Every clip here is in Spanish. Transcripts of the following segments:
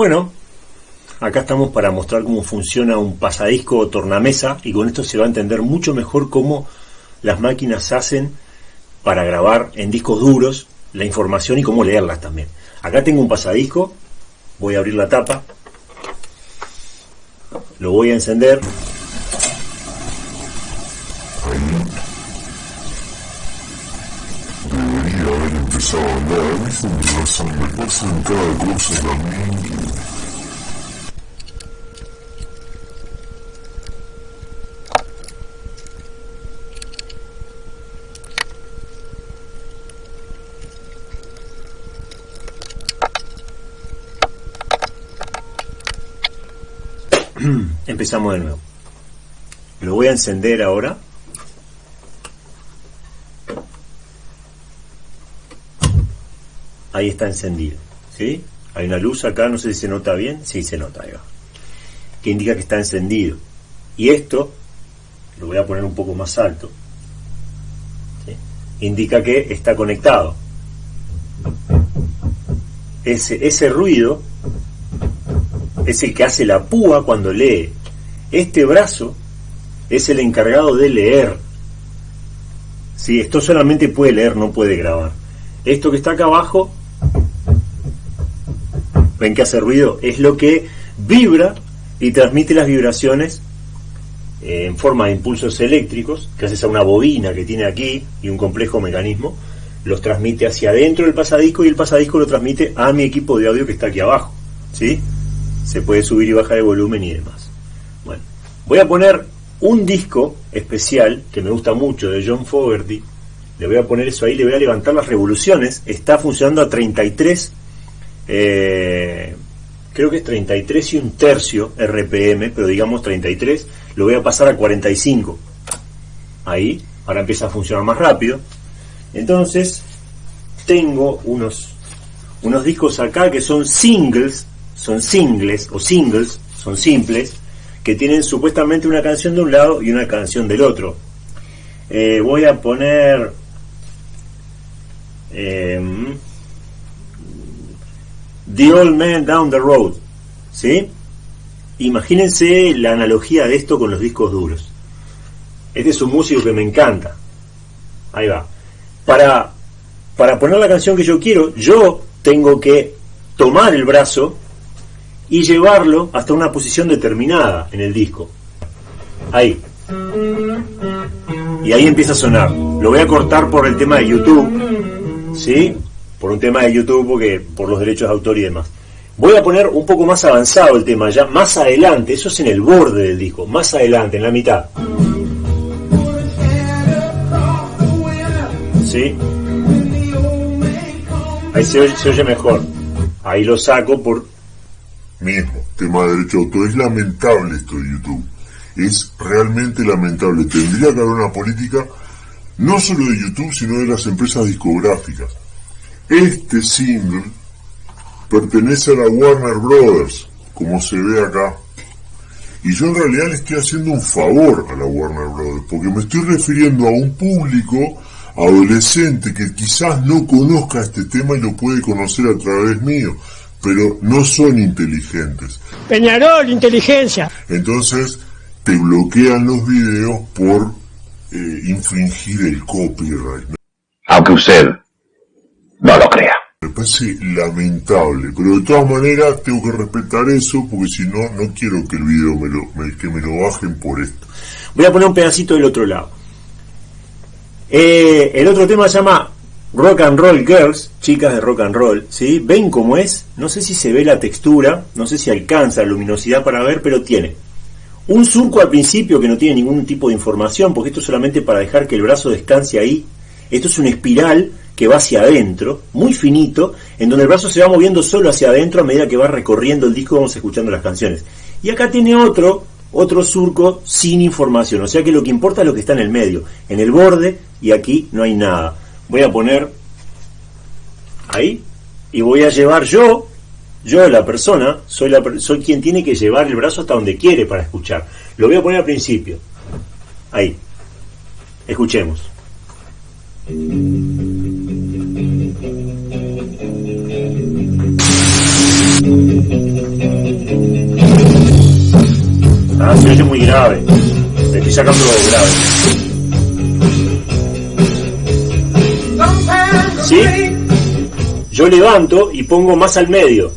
Bueno, acá estamos para mostrar cómo funciona un pasadisco o tornamesa y con esto se va a entender mucho mejor cómo las máquinas hacen para grabar en discos duros la información y cómo leerlas también. Acá tengo un pasadisco, voy a abrir la tapa, lo voy a encender. Empezamos de nuevo. Lo voy a encender ahora. Ahí está encendido. ¿Sí? Hay una luz acá, no sé si se nota bien. Sí, se nota, ahí. Que indica que está encendido. Y esto, lo voy a poner un poco más alto. ¿sí? Indica que está conectado. Ese, ese ruido es el que hace la púa cuando lee. Este brazo es el encargado de leer. Si esto solamente puede leer, no puede grabar. Esto que está acá abajo, ven que hace ruido, es lo que vibra y transmite las vibraciones eh, en forma de impulsos eléctricos, gracias a una bobina que tiene aquí y un complejo mecanismo, los transmite hacia adentro del pasadisco y el pasadisco lo transmite a mi equipo de audio que está aquí abajo. ¿Sí? se puede subir y bajar el volumen y demás. Bueno, voy a poner un disco especial que me gusta mucho de John Fogerty. Le voy a poner eso ahí, le voy a levantar las revoluciones. Está funcionando a 33, eh, creo que es 33 y un tercio RPM, pero digamos 33. Lo voy a pasar a 45. Ahí, ahora empieza a funcionar más rápido. Entonces, tengo unos, unos discos acá que son singles son singles o singles, son simples, que tienen supuestamente una canción de un lado y una canción del otro. Eh, voy a poner em, The Old Man Down the Road, ¿sí? Imagínense la analogía de esto con los discos duros. Este es un músico que me encanta. Ahí va. Para, para poner la canción que yo quiero, yo tengo que tomar el brazo y llevarlo hasta una posición determinada en el disco. Ahí. Y ahí empieza a sonar. Lo voy a cortar por el tema de YouTube. ¿Sí? Por un tema de YouTube, porque por los derechos de autor y demás. Voy a poner un poco más avanzado el tema, ya más adelante, eso es en el borde del disco, más adelante, en la mitad. ¿Sí? Ahí se oye, mejor. Ahí lo saco por mismo, tema de derecho de autor. Es lamentable esto de YouTube. Es realmente lamentable. Tendría que haber una política no solo de YouTube, sino de las empresas discográficas. Este single pertenece a la Warner Brothers, como se ve acá. Y yo en realidad le estoy haciendo un favor a la Warner Brothers, porque me estoy refiriendo a un público adolescente que quizás no conozca este tema y lo puede conocer a través mío pero no son inteligentes. Peñarol, inteligencia. Entonces te bloquean los videos por eh, infringir el copyright. Aunque usted no lo crea. Me parece lamentable, pero de todas maneras tengo que respetar eso porque si no, no quiero que el video me lo, que me lo bajen por esto. Voy a poner un pedacito del otro lado. Eh, el otro tema se llama Rock and Roll Girls, chicas de rock and roll, ¿sí? ¿Ven cómo es? No sé si se ve la textura, no sé si alcanza la luminosidad para ver, pero tiene un surco al principio que no tiene ningún tipo de información, porque esto es solamente para dejar que el brazo descanse ahí. Esto es una espiral que va hacia adentro, muy finito, en donde el brazo se va moviendo solo hacia adentro a medida que va recorriendo el disco, vamos escuchando las canciones. Y acá tiene otro, otro surco sin información, o sea que lo que importa es lo que está en el medio, en el borde, y aquí no hay nada voy a poner ahí y voy a llevar yo, yo la persona, soy, la, soy quien tiene que llevar el brazo hasta donde quiere para escuchar. Lo voy a poner al principio. Ahí. Escuchemos. Ah, se oye muy grave. Le estoy sacando grave. ¿Sí? Yo levanto y pongo más al medio.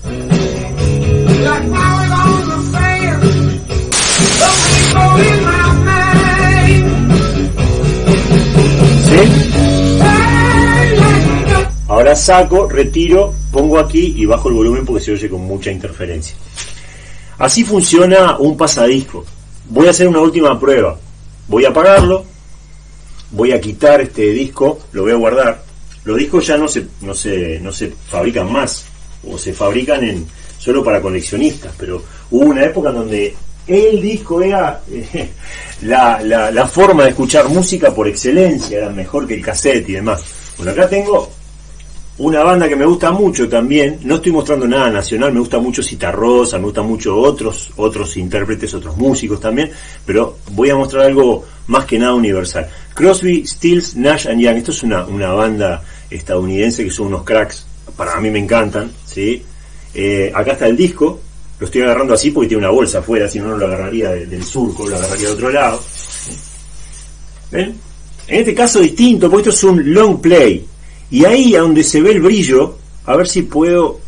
¿Sí? Ahora saco, retiro, pongo aquí y bajo el volumen porque se oye con mucha interferencia. Así funciona un pasadisco. Voy a hacer una última prueba. Voy a apagarlo, voy a quitar este disco, lo voy a guardar. Los discos ya no se, no se, no se fabrican más, o se fabrican en, solo para coleccionistas, pero hubo una época en donde el disco era la, la, la forma de escuchar música por excelencia, era mejor que el cassette y demás. Bueno, acá tengo una banda que me gusta mucho también, no estoy mostrando nada nacional, me gusta mucho Citarrosa, me gusta mucho otros, otros intérpretes, otros músicos también, pero voy a mostrar algo más que nada universal. Crosby, Stills, Nash and Young, esto es una, una banda estadounidense que son unos cracks, para mí me encantan, ¿sí? Eh, acá está el disco, lo estoy agarrando así porque tiene una bolsa afuera, si no, no lo agarraría del surco, lo agarraría de otro lado. En este caso distinto, porque esto es un long play, y ahí a donde se ve el brillo, a ver si puedo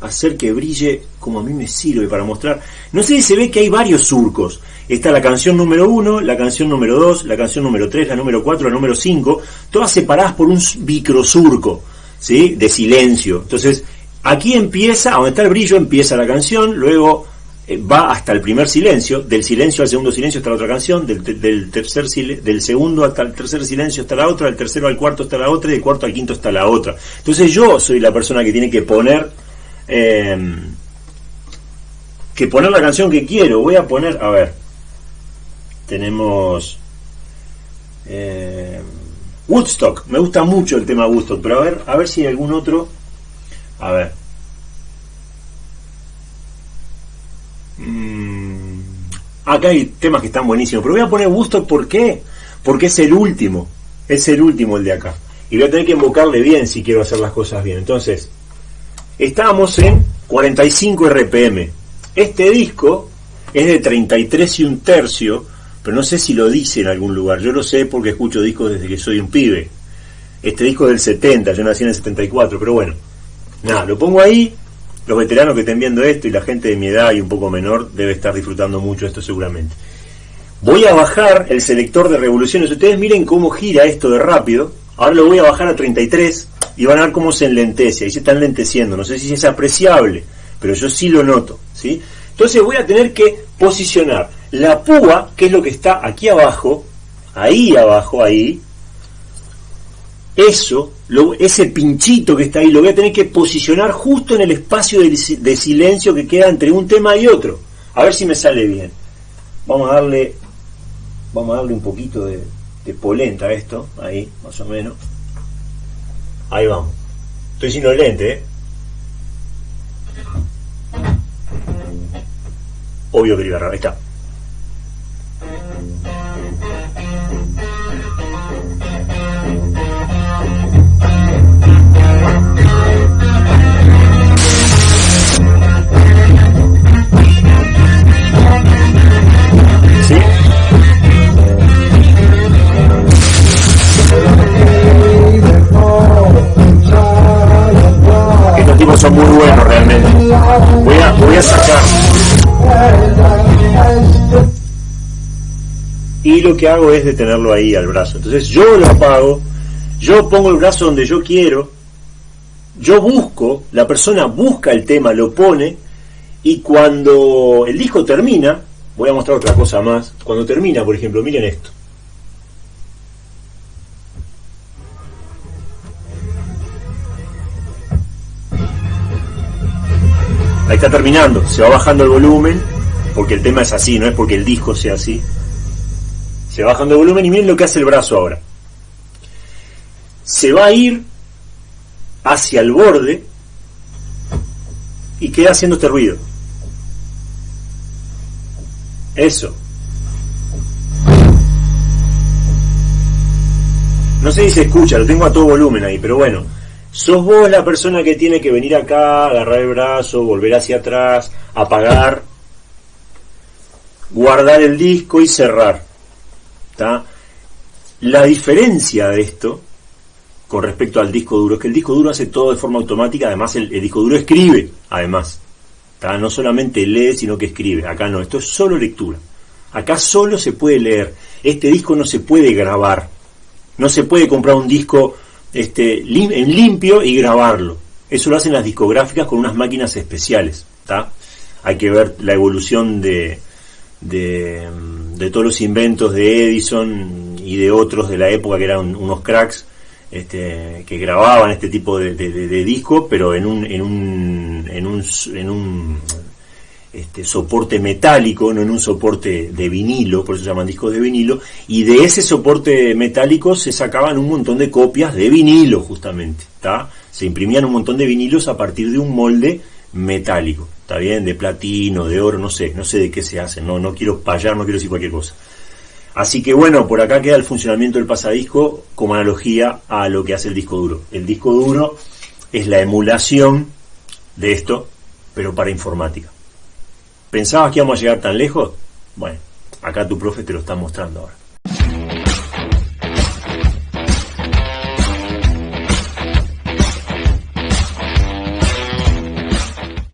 hacer que brille como a mí me sirve para mostrar. No sé si se ve que hay varios surcos. Está la canción número 1, la canción número 2, la canción número 3, la número 4, la número 5, todas separadas por un microsurco, ¿sí? De silencio. Entonces, aquí empieza, donde está el brillo, empieza la canción, luego va hasta el primer silencio, del silencio al segundo silencio está la otra canción, del, del, tercer del segundo hasta el tercer silencio está la otra, del tercero al cuarto está la otra y del cuarto al quinto está la otra. Entonces yo soy la persona que tiene que poner eh, que poner la canción que quiero. Voy a poner, a ver, tenemos eh, Woodstock, me gusta mucho el tema Woodstock, pero a ver, a ver si hay algún otro, a ver. Acá hay temas que están buenísimos, pero voy a poner Woodstock ¿por qué? Porque es el último, es el último el de acá. Y voy a tener que invocarle bien si quiero hacer las cosas bien. Entonces, estábamos en 45 RPM. Este disco es de 33 y un tercio, pero no sé si lo dice en algún lugar. Yo lo sé porque escucho discos desde que soy un pibe. Este disco es del 70, yo nací en el 74, pero bueno. Nada, lo pongo ahí, los veteranos que estén viendo esto y la gente de mi edad y un poco menor debe estar disfrutando mucho esto seguramente. Voy a bajar el selector de revoluciones. Ustedes miren cómo gira esto de rápido. Ahora lo voy a bajar a 33 y van a ver cómo se enlentece. Ahí se está enlenteciendo. No sé si es apreciable, pero yo sí lo noto. ¿sí? Entonces voy a tener que posicionar la púa, que es lo que está aquí abajo, ahí abajo, ahí, eso, ese pinchito que está ahí, lo voy a tener que posicionar justo en el espacio de, silencio que queda entre un tema y otro. A ver si me sale bien. Vamos a darle, vamos a darle un poquito de, de polenta a esto, ahí, más o menos. Ahí vamos. Estoy sin los lentes, ¿eh? Obvio que iba a ahí está. Realmente. Voy a, voy a sacar. Y lo que hago es detenerlo ahí al brazo. Entonces yo lo apago, yo pongo el brazo donde yo quiero, yo busco, la persona busca el tema, lo pone, y cuando el disco termina, voy a mostrar otra cosa más, cuando termina, por ejemplo, miren esto. Está terminando, se va bajando el volumen, porque el tema es así, no es porque el disco sea así. Se va bajando el volumen y miren lo que hace el brazo ahora. Se va a ir hacia el borde y queda haciendo este ruido. Eso. No sé si se escucha, lo tengo a todo volumen ahí, pero bueno. Sos vos la persona que tiene que venir acá, agarrar el brazo, volver hacia atrás, apagar, guardar el disco y cerrar. La diferencia de esto con respecto al disco duro es que el disco duro hace todo de forma automática, además el, disco duro escribe, además. No solamente lee, sino que escribe. Acá no, esto es solo lectura. Acá solo se puede leer. Este disco no se puede grabar. No se puede comprar un disco este, en limpio y grabarlo. Eso lo hacen las discográficas con unas máquinas especiales. Hay que ver la evolución de, de, todos los inventos de Edison y de otros de la época que eran unos cracks este, que grababan este tipo de, disco, pero en un, en un, en un, en un este, soporte metálico, no en un soporte de vinilo, por eso se llaman discos de vinilo, y de ese soporte metálico se sacaban un montón de copias de vinilo, justamente, ¿está? Se imprimían un montón de vinilos a partir de un molde metálico, ¿está bien? De platino, de oro, no sé, no sé de qué se hace, no, no quiero payar, no quiero decir cualquier cosa. Así que bueno, por acá queda el funcionamiento del pasadisco como analogía a lo que hace el disco duro. El disco duro es la emulación de esto, pero para informática. ¿Pensabas que íbamos a llegar tan lejos? Bueno, acá tu profe te lo está mostrando ahora.